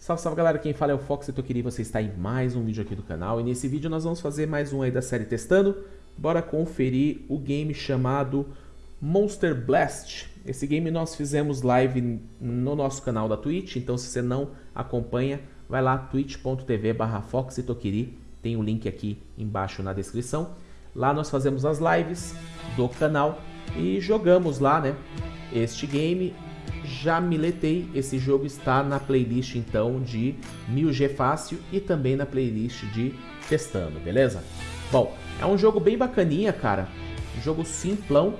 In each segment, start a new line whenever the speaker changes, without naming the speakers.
Salve, salve galera, quem fala é o Fox e Toquiri, você está em mais um vídeo aqui do canal e nesse vídeo nós vamos fazer mais um aí da série testando. Bora conferir o game chamado Monster Blast. Esse game nós fizemos live no nosso canal da Twitch, então se você não acompanha, vai lá twitch.tv barra tem o link aqui embaixo na descrição. Lá nós fazemos as lives do canal e jogamos lá, né, este game já miletei, esse jogo está na playlist então de 1000G Fácil e também na playlist de Testando, beleza? Bom, é um jogo bem bacaninha, cara, um jogo simplão,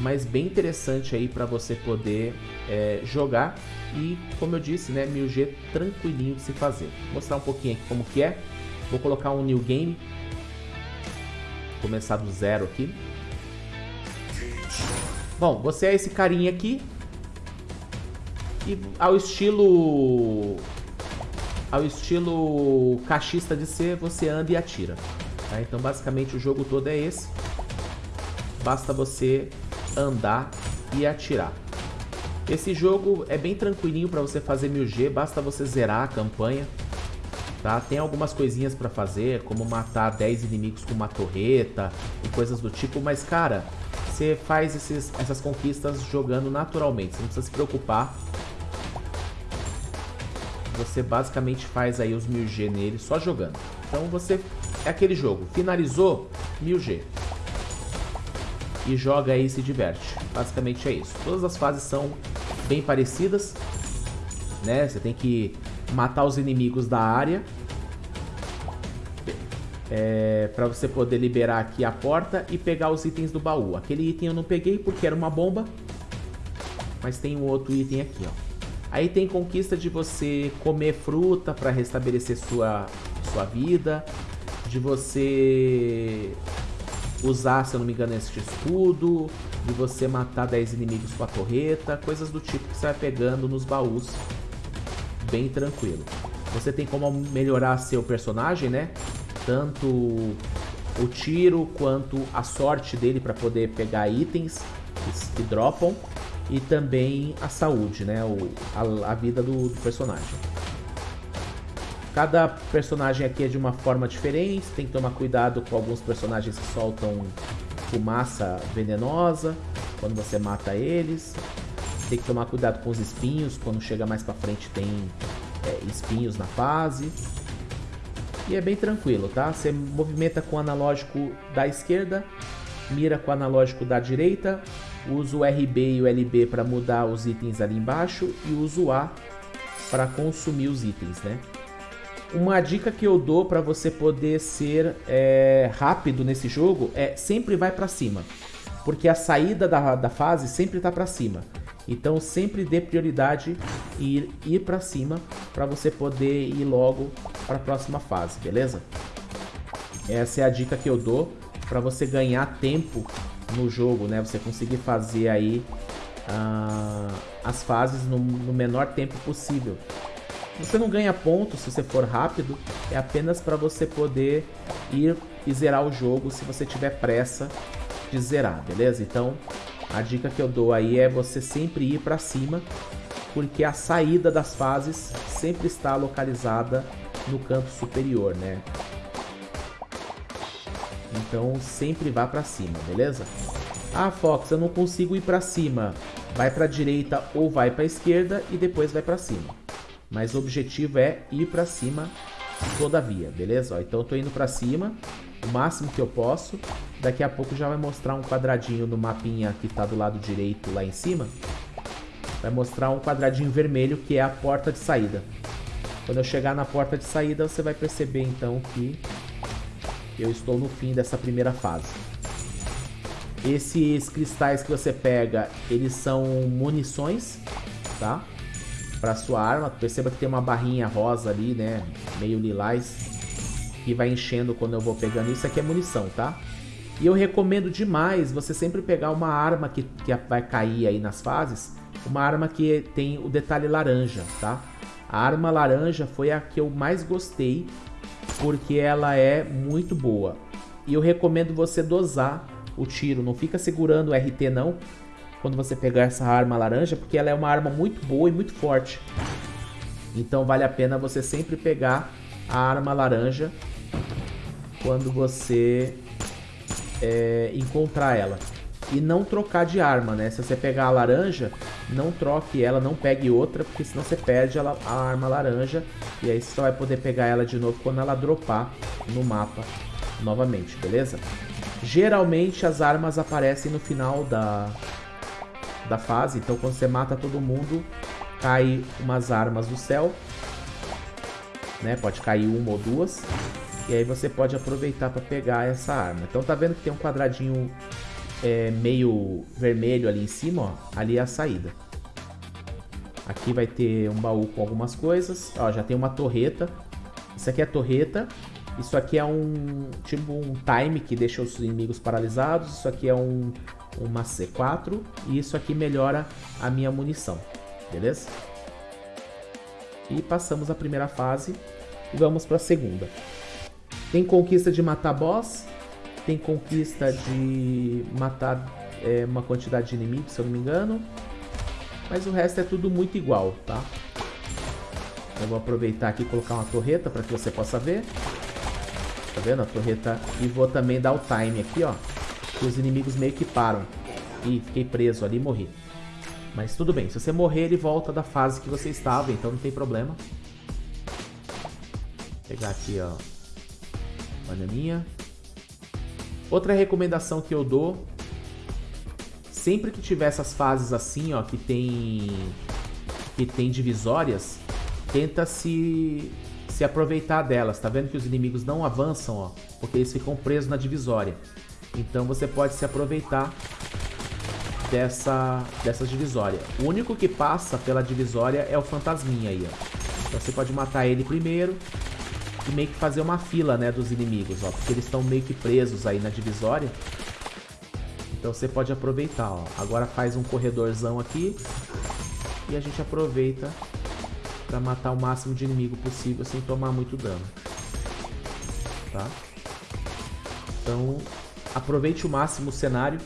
mas bem interessante aí para você poder é, jogar e, como eu disse, né, 1000G tranquilinho de se fazer. Vou mostrar um pouquinho aqui como que é, vou colocar um New Game, começar do zero aqui. Bom, você é esse carinha aqui, e ao estilo ao estilo cachista de ser, você anda e atira. Tá? Então basicamente o jogo todo é esse. Basta você andar e atirar. Esse jogo é bem tranquilinho para você fazer 1000G, basta você zerar a campanha. Tá? Tem algumas coisinhas para fazer, como matar 10 inimigos com uma torreta e coisas do tipo, mas cara, você faz esses, essas conquistas jogando naturalmente, você não precisa se preocupar você basicamente faz aí os 1000G nele só jogando. Então você é aquele jogo, finalizou 1000G. E joga aí e se diverte. Basicamente é isso. Todas as fases são bem parecidas, né? Você tem que matar os inimigos da área é, para você poder liberar aqui a porta e pegar os itens do baú. Aquele item eu não peguei porque era uma bomba, mas tem um outro item aqui, ó. Aí tem conquista de você comer fruta para restabelecer sua, sua vida, de você usar, se eu não me engano, esse escudo, de você matar 10 inimigos com a torreta, coisas do tipo que você vai pegando nos baús, bem tranquilo. Você tem como melhorar seu personagem, né? Tanto o tiro quanto a sorte dele para poder pegar itens que dropam e também a saúde, né? O, a, a vida do, do, personagem. Cada personagem aqui é de uma forma diferente, tem que tomar cuidado com alguns personagens que soltam fumaça venenosa quando você mata eles. Tem que tomar cuidado com os espinhos, quando chega mais pra frente tem é, espinhos na fase. E é bem tranquilo, tá? Você movimenta com o analógico da esquerda, mira com o analógico da direita, uso o RB e o LB para mudar os itens ali embaixo e uso o A para consumir os itens, né? Uma dica que eu dou para você poder ser é, rápido nesse jogo é sempre vai para cima, porque a saída da, da fase sempre está para cima. Então sempre dê prioridade em ir, ir para cima para você poder ir logo para a próxima fase, beleza? Essa é a dica que eu dou para você ganhar tempo no jogo, né? Você conseguir fazer aí uh, as fases no, no menor tempo possível. Você não ganha pontos se você for rápido, é apenas para você poder ir e zerar o jogo se você tiver pressa de zerar, beleza? Então, a dica que eu dou aí é você sempre ir para cima, porque a saída das fases sempre está localizada no canto superior, né? Então sempre vá para cima, beleza? Ah, Fox, eu não consigo ir para cima. Vai para direita ou vai para esquerda e depois vai para cima. Mas o objetivo é ir para cima todavia, beleza? Ó, então eu tô indo para cima o máximo que eu posso. Daqui a pouco já vai mostrar um quadradinho no mapinha que tá do lado direito lá em cima. Vai mostrar um quadradinho vermelho que é a porta de saída. Quando eu chegar na porta de saída, você vai perceber então que eu estou no fim dessa primeira fase. Esses cristais que você pega, eles são munições, tá? Para sua arma. Perceba que tem uma barrinha rosa ali, né? Meio lilás. Que vai enchendo quando eu vou pegando. Isso aqui é munição, tá? E eu recomendo demais você sempre pegar uma arma que, que vai cair aí nas fases. Uma arma que tem o detalhe laranja, tá? A arma laranja foi a que eu mais gostei porque ela é muito boa. E eu recomendo você dosar o tiro, não fica segurando o RT não, quando você pegar essa arma laranja, porque ela é uma arma muito boa e muito forte. Então vale a pena você sempre pegar a arma laranja quando você é, encontrar ela. E não trocar de arma, né? Se você pegar a laranja, não troque ela, não pegue outra, porque senão você perde a, arma laranja. E aí você só vai poder pegar ela de novo quando ela dropar no mapa novamente, beleza? Geralmente as armas aparecem no final da, da fase, então quando você mata todo mundo, cai umas armas do céu. Né? Pode cair uma ou duas. E aí você pode aproveitar para pegar essa arma. Então tá vendo que tem um quadradinho é, meio vermelho ali em cima, ó. Ali é a saída. Aqui vai ter um baú com algumas coisas. Ó, já tem uma torreta. Isso aqui é a torreta. Isso aqui é um tipo um time que deixa os inimigos paralisados. Isso aqui é um uma C4 e isso aqui melhora a minha munição, beleza? E passamos a primeira fase e vamos para a segunda. Tem conquista de matar boss, tem conquista de matar é, uma quantidade de inimigos, se eu não me engano. Mas o resto é tudo muito igual, tá? Eu vou aproveitar aqui e colocar uma torreta para que você possa ver. Tá vendo a torreta? E vou também dar o time aqui, ó. Que os inimigos meio que param. Ih, fiquei preso ali e morri. Mas tudo bem, se você morrer ele volta da fase que você estava, então não tem problema. Vou pegar aqui, ó. Bananinha. Outra recomendação que eu dou. Sempre que tiver essas fases assim, ó, que tem... Que tem divisórias, tenta se se aproveitar delas. Tá vendo que os inimigos não avançam, ó, porque eles ficam presos na divisória. Então você pode se aproveitar dessa, dessa divisória. O único que passa pela divisória é o fantasminha aí, ó. Então você pode matar ele primeiro e meio que fazer uma fila, né, dos inimigos, ó. Porque eles estão meio que presos aí na divisória. Então você pode aproveitar, ó. Agora faz um corredorzão aqui e a gente aproveita para matar o máximo de inimigo possível sem tomar muito dano. Tá? Então, aproveite o máximo o cenário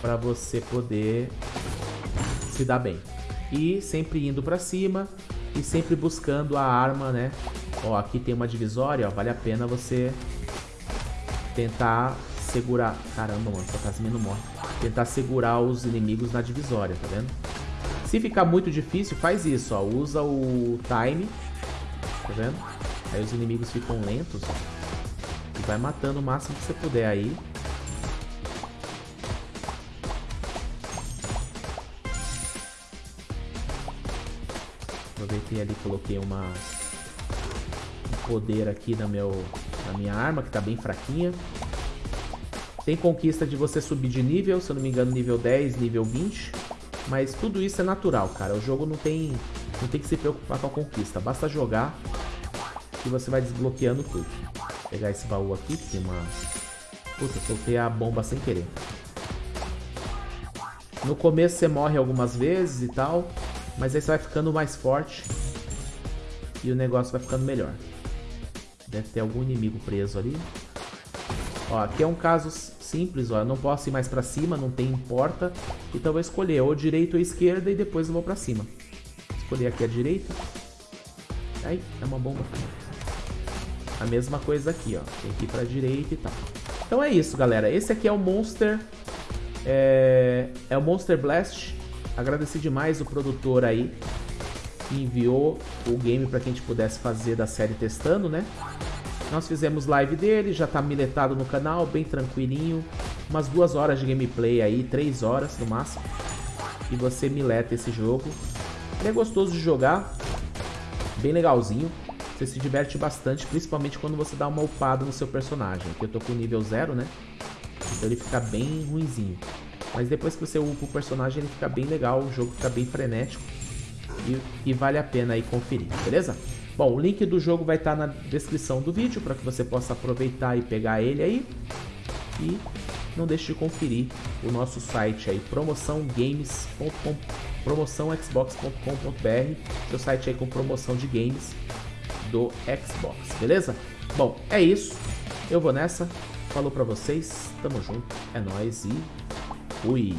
para você poder se dar bem. E sempre indo para cima e sempre buscando a arma, né? Ó, aqui tem uma divisória, ó, vale a pena você tentar segurar... Caramba, mano, essa não morre. Tentar segurar os inimigos na divisória, tá vendo? Se ficar muito difícil, faz isso, ó. Usa o time. Tá vendo? Aí os inimigos ficam lentos, ó. E vai matando o máximo que você puder aí. Aproveitei ali, coloquei uma um poder aqui na, meu, na minha arma, que tá bem fraquinha. Tem conquista de você subir de nível, se eu não me engano, nível 10, nível 20. Mas tudo isso é natural, cara. O jogo não tem, não tem que se preocupar com a conquista. Basta jogar que você vai desbloqueando tudo. Vou pegar esse baú aqui, que tem uma... Puta, soltei a bomba sem querer. No começo você morre algumas vezes e tal, mas aí você vai ficando mais forte e o negócio vai ficando melhor. Deve ter algum inimigo preso ali. Ó, aqui é um caso simples, ó. Eu não posso ir mais pra cima, não tem porta. Então eu vou escolher ou direita ou esquerda e depois eu vou pra cima. Escolher aqui a direita. Aí, é uma bomba. A mesma coisa aqui, ó. Tem que ir pra direita e tal. Então é isso, galera. Esse aqui é o Monster... É, é o Monster Blast. Agradeci demais o produtor aí enviou o game para que a gente pudesse fazer da série testando, né? Nós fizemos live dele, já tá miletado no canal, bem tranquilinho. Umas duas horas de gameplay aí, três horas no máximo. E você mileta esse jogo. Ele é gostoso de jogar, bem legalzinho. Você se diverte bastante, principalmente quando você dá uma upada no seu personagem. Aqui eu tô com nível zero, né? Então ele fica bem ruinzinho. Mas depois que você upa o personagem, ele fica bem legal, o jogo fica bem frenético. E, e vale a pena aí conferir, beleza? Bom, o link do jogo vai estar na descrição do vídeo para que você possa aproveitar e pegar ele aí. E não deixe de conferir o nosso site aí, promoçãogames.com, promoçãoxbox.com.br, seu site aí com promoção de games do Xbox, beleza? Bom, é isso. Eu vou nessa. Falou pra vocês, tamo junto, é nóis e fui!